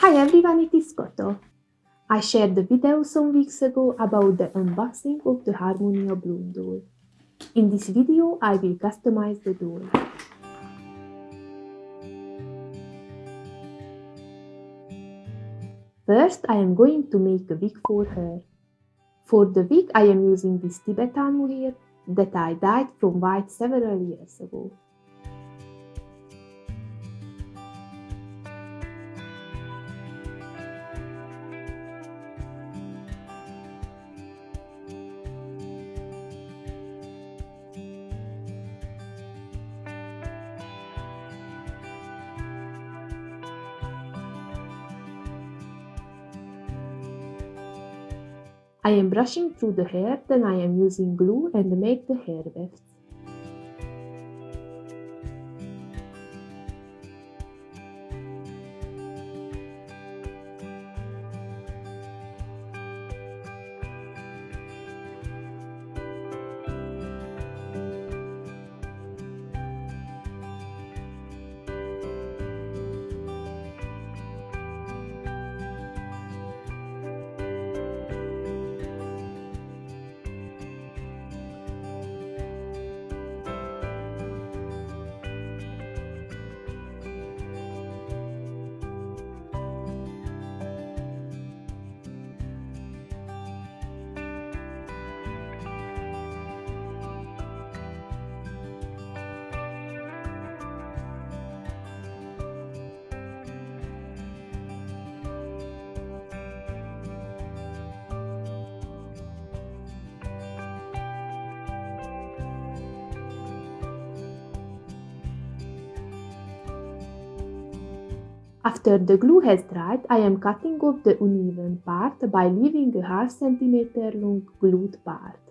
Hi everyone, it is Koto. I shared a video some weeks ago about the unboxing of the Harmonia Bloom doll. In this video, I will customize the doll. First, I am going to make a wig for her. For the wig, I am using this Tibetan mohair that I dyed from white several years ago. I am brushing through the hair, then I am using glue and make the hair wefts. After the glue has dried, I am cutting off the uneven part by leaving a half centimeter long glued part.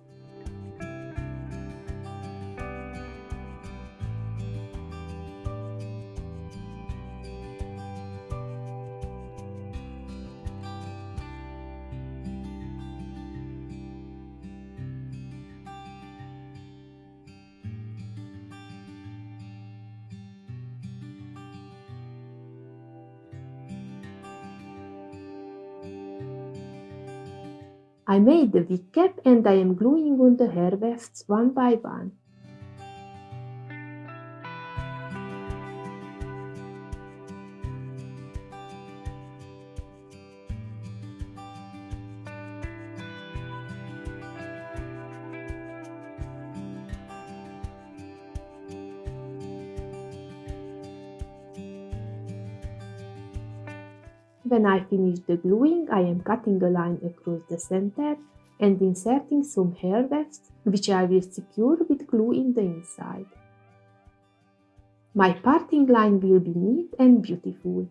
I made the wig cap and I am gluing on the hair wefts one by one. When I finish the gluing, I am cutting a line across the center and inserting some hair wefts, which I will secure with glue in the inside. My parting line will be neat and beautiful.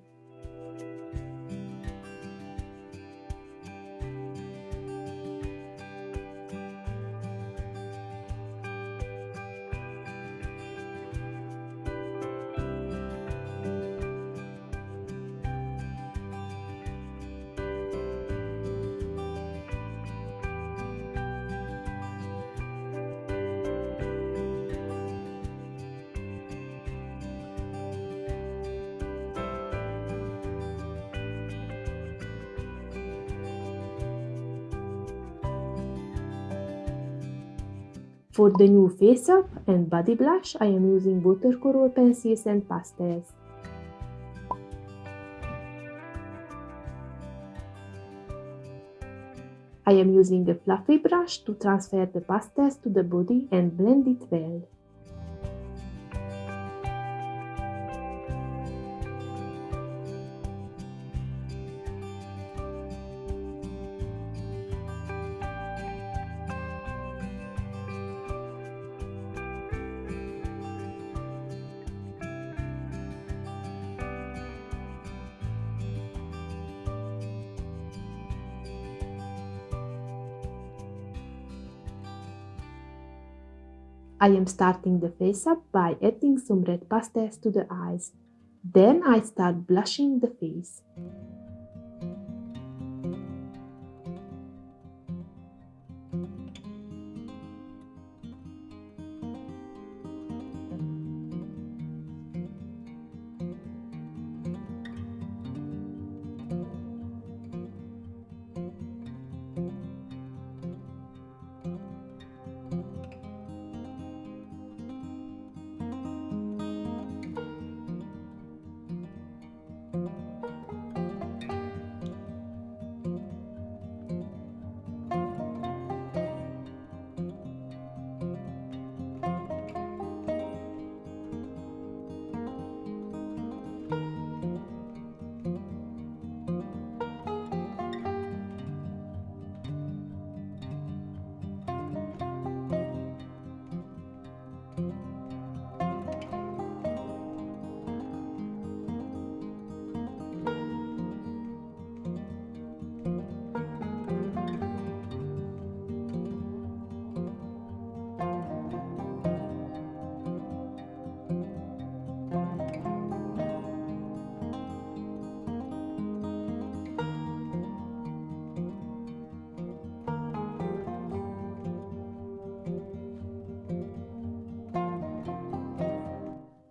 For the new face up and body blush, I am using watercolor pencils and pastels. I am using a fluffy brush to transfer the pastels to the body and blend it well. I am starting the face up by adding some red pastels to the eyes. Then I start blushing the face.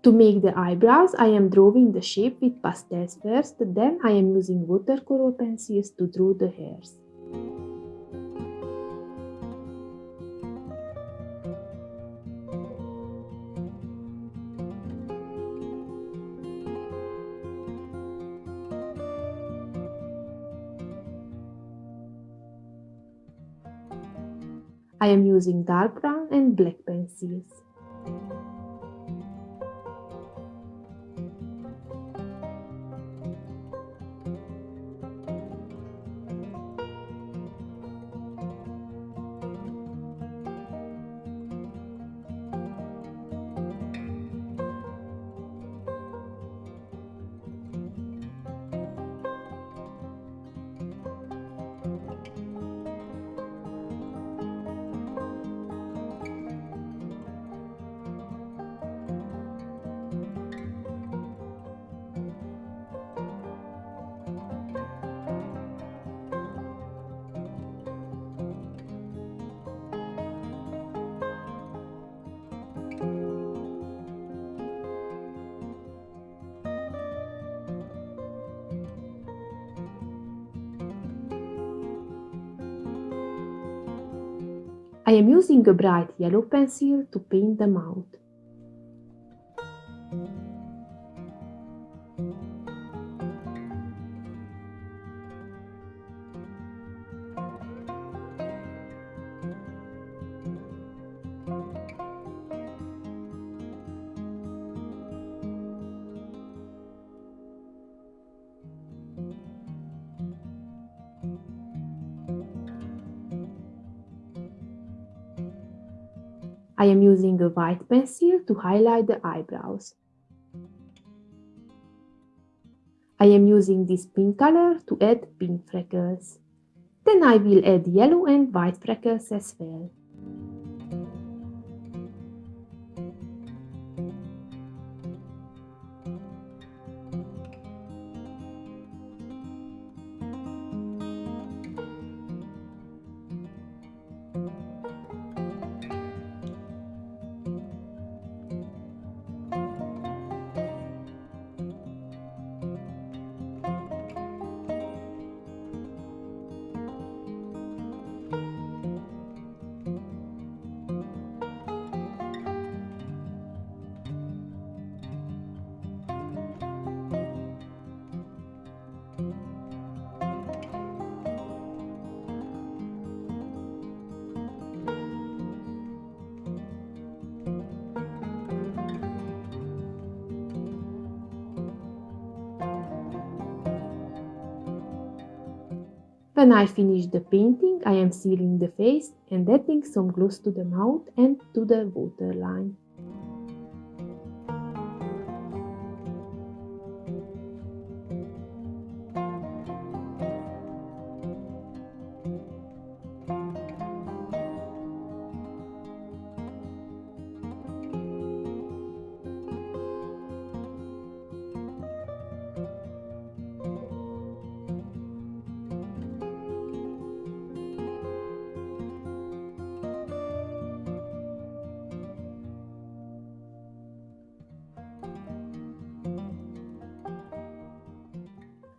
To make the eyebrows, I am drawing the shape with pastels first, then I am using watercolor pencils to draw the hairs. I am using dark brown and black pencils. I am using a bright yellow pencil to paint them out. I am using a white pencil to highlight the eyebrows. I am using this pink color to add pink freckles. Then I will add yellow and white freckles as well. When I finish the painting, I am sealing the face and adding some gloss to the mouth and to the waterline.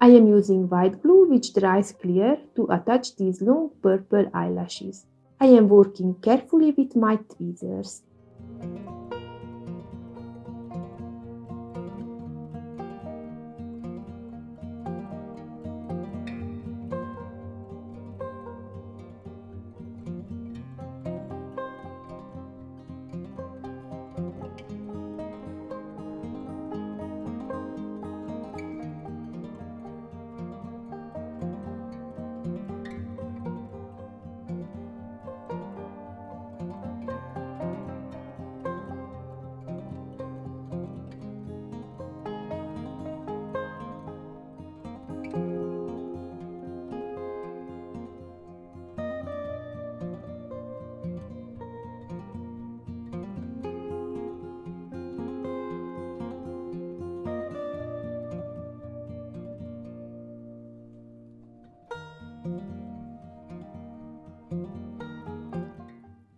I am using white glue which dries clear to attach these long purple eyelashes. I am working carefully with my tweezers.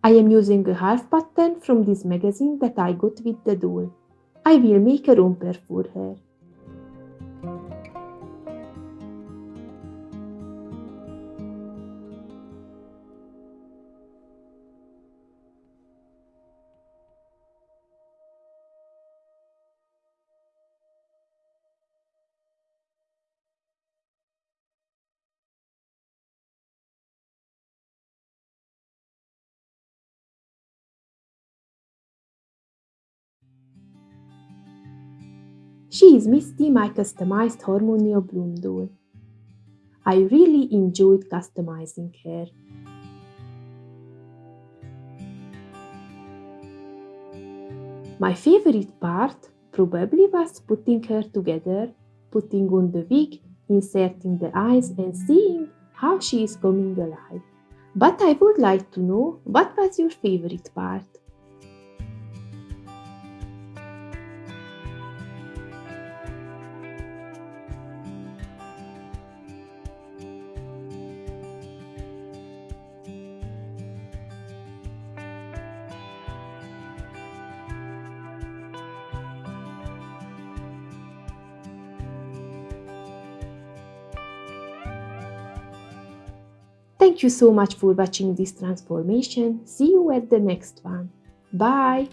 I am using a half pattern from this magazine that I got with the doll. I will make a romper for her. She is Misty, my customized Harmonia Bloom doll. I really enjoyed customizing her. My favorite part probably was putting her together, putting on the wig, inserting the eyes and seeing how she is coming alive. But I would like to know what was your favorite part? Thank you so much for watching this transformation. See you at the next one. Bye!